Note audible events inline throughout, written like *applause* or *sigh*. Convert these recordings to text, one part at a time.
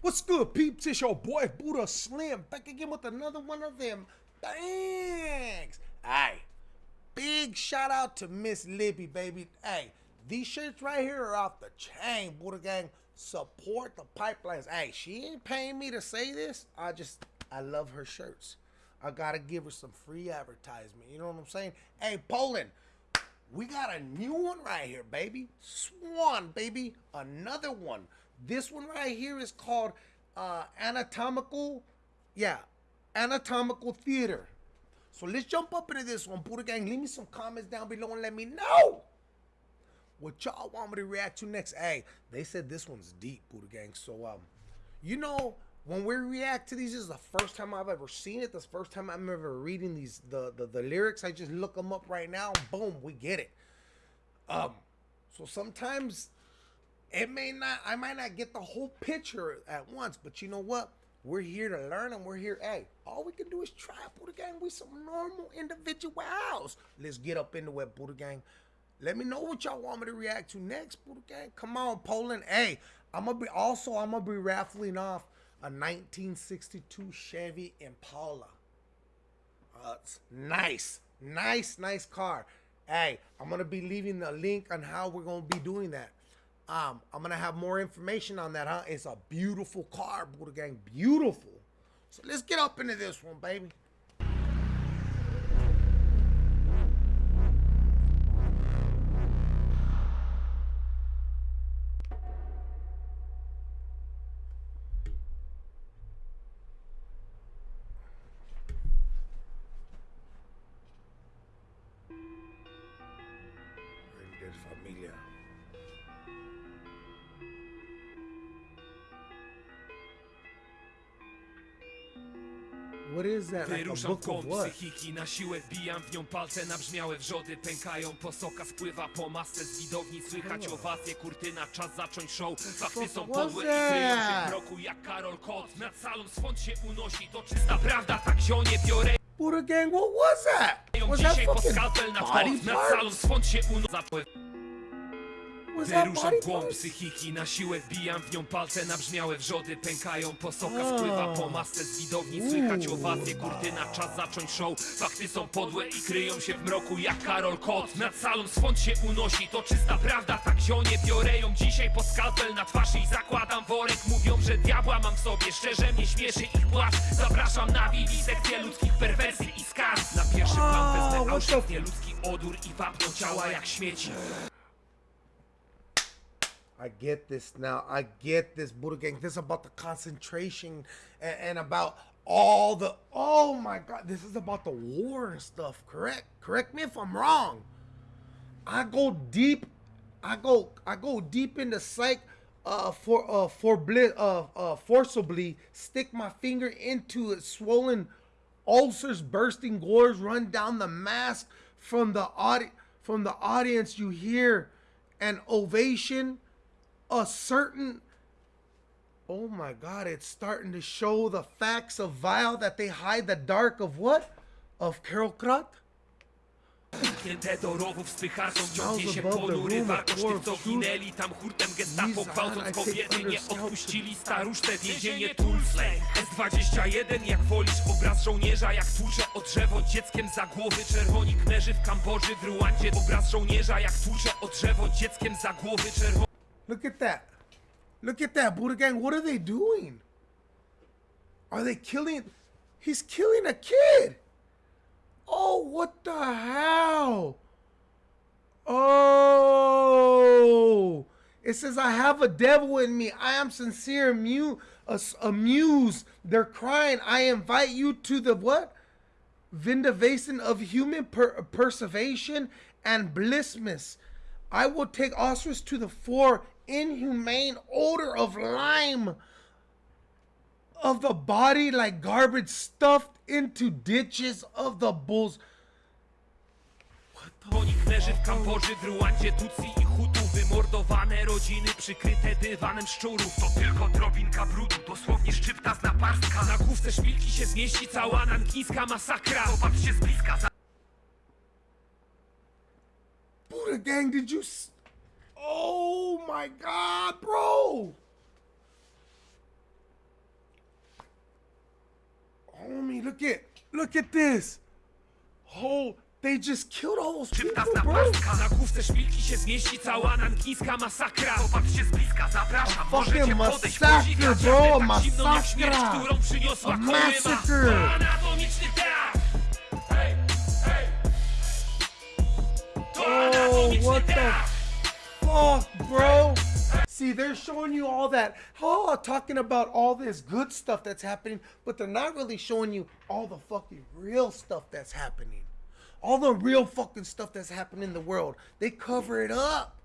What's good, peeps? It's your boy Buddha Slim back again with another one of them bangs. Hey, big shout out to Miss Libby, baby. Hey, these shirts right here are off the chain, Buddha Gang. Support the pipelines. Hey, she ain't paying me to say this. I just, I love her shirts. I gotta give her some free advertisement. You know what I'm saying? Hey, Poland, we got a new one right here, baby. Swan, baby. Another one. This one right here is called uh, Anatomical, yeah, Anatomical Theater. So let's jump up into this one, Buddha Gang. Leave me some comments down below and let me know what y'all want me to react to next. Hey, they said this one's deep, Buddha Gang. So, um, you know, when we react to these, this is the first time I've ever seen it. This first time I'm ever reading these the, the the lyrics. I just look them up right now. Boom, we get it. Um, so sometimes it may not. I might not get the whole picture at once, but you know what? We're here to learn, and we're here. Hey, all we can do is try, Buddha Gang. We some normal individuals. Let's get up into it, Buddha Gang. Let me know what y'all want me to react to next, Buddha Gang. Come on, Poland. Hey, I'm gonna be also. I'm gonna be raffling off a 1962 Chevy Impala. Uh, nice, nice, nice car. Hey, I'm gonna be leaving the link on how we're gonna be doing that. Um, I'm gonna have more information on that, huh? It's a beautiful car, Buddha Gang, beautiful. So let's get up into this one, baby. Familia. A Wyruszam kąt psychiki, na siłę wbijam w nią palce Nabrzmiałe wrzody pękają, posoka spływa po masce Z widowni słychać owacje, kurtyna, czas zacząć show. Fakty są podłe i kryją się w mroku jak Karol Kot. Nad salą swąd się unosi, to czysta prawda, tak zionie biorę. Buddha Gang, what was that? Was that fucking body tło Wyruszam w głąb psychiki, na siłę wbijam w nią palce Nabrzmiałe wrzody pękają, posoka spływa po masce Z widowni słychać owacje, kurtyna, czas zacząć show. Fakty są podłe i kryją się w mroku jak Karol Kot. Nad salą swąd się unosi, to czysta prawda, tak zionie Biorę ją. Dzisiaj po skalpel na twarz i zakładam worek. Mówią, że diabła mam w sobie, szczerze mnie śmieszy ich płacz. Zapraszam na wiwisekcję ludzkich perwersji i skarg Na pierwszy plan wezmę the- nieludzki odór i wapną ciała jak śmieci I get this now. I get this, Buddha Gang. This is about the concentration and, and about all the. Oh my God. This is about the war and stuff. Correct. Correct me if I'm wrong. I go deep. I go. I go deep into psych. Uh, for uh, for bli- uh, uh, forcibly stick my finger into it, swollen ulcers, bursting gores run down the mask from the audi- from the audience. You hear an ovation a certain oh my god it's starting to show the facts of vile that they hide the dark of what? Of Carol Krat Zamknięte do rowów spycharzą ciągnie Smells się ponury tych co ginęli Tam hurtem gestapo gwałcąc kobiety Nie odpuścili staruszte więzienie Tulsley. S21 jak wolisz obraz żołnierza Jak tłucze o drzewo dzieckiem za głowy Czerwoni kmerzy w Kambodży w Ruandzie Obraz żołnierza jak tłucze o drzewo dzieckiem za głowy Czerwoni look at that. Look at that Buddha gang. What are they doing? Are they killing? He's killing a kid. Oh what the hell? Oh. It says I have a devil in me. I am sincere amu- amused. They're crying. I invite you to the what? Vindication of human per- perseveration and blissness. I will take Osris to the four inhumane odor of lime of the body like garbage stuffed into ditches of the bulls. kmerzy w Kambodży w Ruandzie Tutsi i Hutu Wymordowane rodziny przykryte dywanem szczurów To tylko drobinka brudu, dosłownie szczypta z naparstka Na główce szpilki się zmieści cała nankińska masakra Popatrzcie z bliska za Buddha gang, did you? S- My god, bro! Homie, look at look at this. Whole They just killed all those people, Szybka zapaszka, na główce szpilki się zmieści cała nankińska masakra. Popatrzcie z bliska, zapraszam, a możecie podejść, podziwiać bro, tak zimną jak śmierć, którą przyniosła koryma Anatomiczny teatr. Hey, hey. Oh, anatomiczny teatr. Fuck, bro? See, they're showing you all that, oh, talking about all this good stuff that's happening, but they're not really showing you all the fucking real stuff that's happening. All the real fucking stuff that's happening in the world. They cover it up.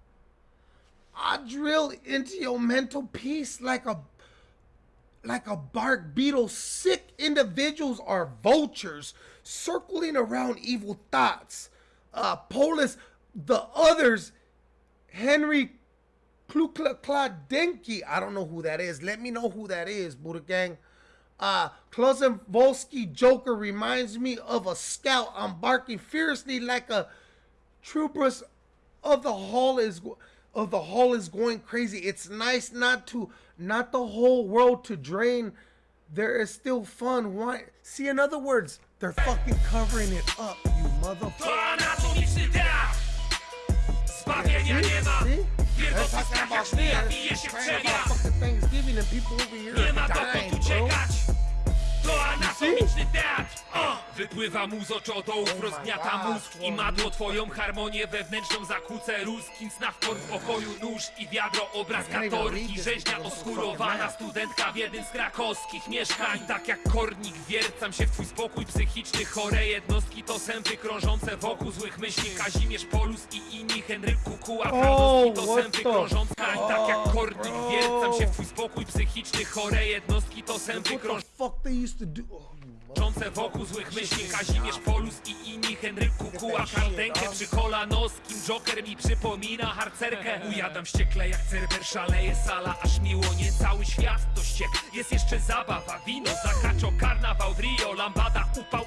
I drill into your mental peace like a like a bark beetle. Sick individuals are vultures circling around evil thoughts. Uh, Polis, the others, Henry Klukladenki. I don't know who that is. Let me know who that is, Buddha Gang. Uh, Klozenvolsky Joker reminds me of a scout. I'm barking fiercely like a troopers of the hall is of the hall is going crazy. It's nice not to not the whole world to drain. There is still fun. Why? See, in other words, they're fucking covering it up, you motherfucker. anatomiczny teatr Zbawienia nie ma See? W They're pierwotnych talking strachach about szmeja this, bije się w praying przewia about fucking Thanksgiving and people over here Nie ma are dokąd dying, bro. To anatomiczny teatr. O! Wypływa mu z oczodołów, rozgniata gosh, mózg I madło twoją harmonię wewnętrzną zakłócę Ruskin sna w pokoju nóż i wiadro Obraz katorki, rzeźnia oskurowana. Studentka w jednym z krakowskich mieszkań. Tak jak kornik wiercam się w twój spokój psychiczny. Chore jednostki to sępy krążące wokół złych myśli. Kazimierz Polus i inni Henryk Kukuła Prawdowski to Oh, what sępy krążące. Tak jak kornik wiercam się w twój spokój psychiczny. Chore jednostki to sępy krążące fuck they used to do? Oh, mother- Krążące wokół złych myśli Kazimierz Polus i inni Henryk Kukuła Kandenkę przy kolanowskim Joker mi przypomina harcerkę Ujadam ściekle jak cerber szaleje sala Aż miło nie cały świat to ściek Jest jeszcze zabawa, wino, zakaczo, karnawał w Rio Lambada, upał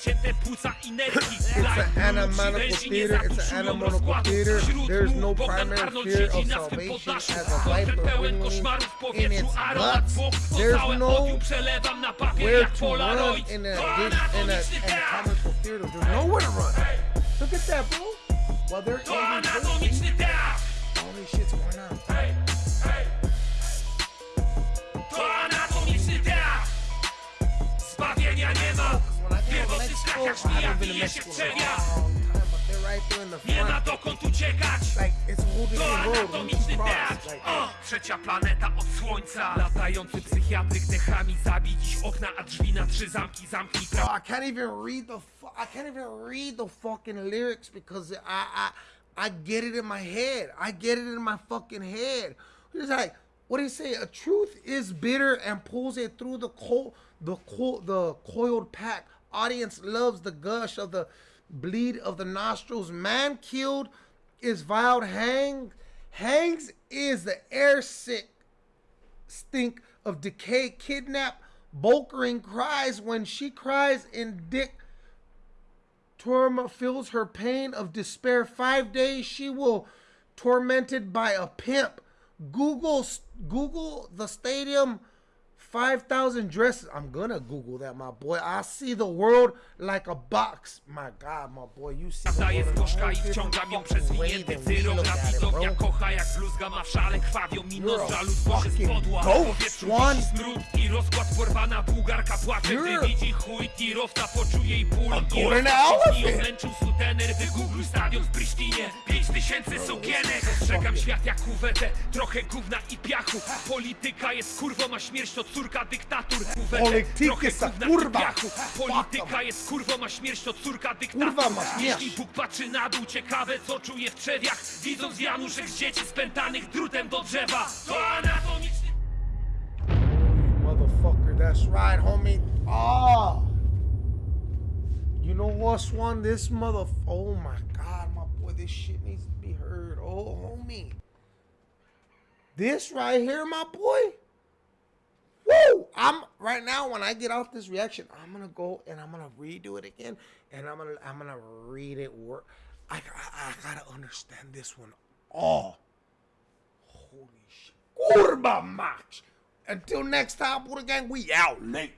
*laughs* It's an animal theater. It's an animal theater. There's no primary fear of salvation as a life of pełen wingling koszmarów w in its guts. There's no odium przelewam na papier Where to run in a in a, anatomiczny in a teatr theater? There's nowhere to run. Look at that, bro. Well, they're To in this anatomiczny teatr all this shit's going on. I Nie front. dokąd uciekać Trzecia planeta od słońca Latający psychiatryk dechami Zabij dziś okna, a drzwi na trzy zamki Zamknij I can't even read the I can't even read the fucking lyrics because I I I get it in my head. I get it in my fucking head. It's like what do you say? A truth is bitter and pulls it through the cold the co- the coiled pack. Audience loves the gush of the bleed of the nostrils. Man killed is vile. Hang hangs is the air sick stink of decay, kidnap, Bulkering cries when she cries in Dick Torma feels her pain of despair. Five days she will tormented by a pimp. Google Google the stadium. Five thousand dresses. I'm gonna Google that, my boy. I see the world like a box. My God, my boy, you see the Daję world z in a gorzka whole i wciągam ją przez way winięty than we cyrok Na widownia kocha jak bluzga ma w szale Krwawią mino You're z a żalu Tworzy fucking spodła powietrzu wisi smród i rozkład Porwana bułgarka płacze. Gdy widzi chuj tirowca poczuje ból. I rozpacz ją tysięcy sukienek Ostrzegam świat jak kuwetę Trochę gówna i piachu Polityka jest kurwą, a śmierć to córka dyktatur Kuwetę, trochę gówna kurwa. i piachu Polityka jest kurwą, a śmierć to córka dyktatur Kurwa ma Jeśli. Bóg patrzy na dół, ciekawe co czuje w trzewiach Widząc Januszek z dzieci spętanych drutem do drzewa To anatomiczny Motherfucker, that's right, homie. Oh. You know what's one? This mother. Oh my God, this shit needs to be heard. Oh, homie. This right here, my boy. Woo! I'm right now when I get off this reaction, I'm gonna go and I'm gonna redo it again, and I'm gonna I'm gonna read it. Word. I, I I gotta understand this one all. Holy shit. Kurba match. Until next time, Buddha Gang, we out late.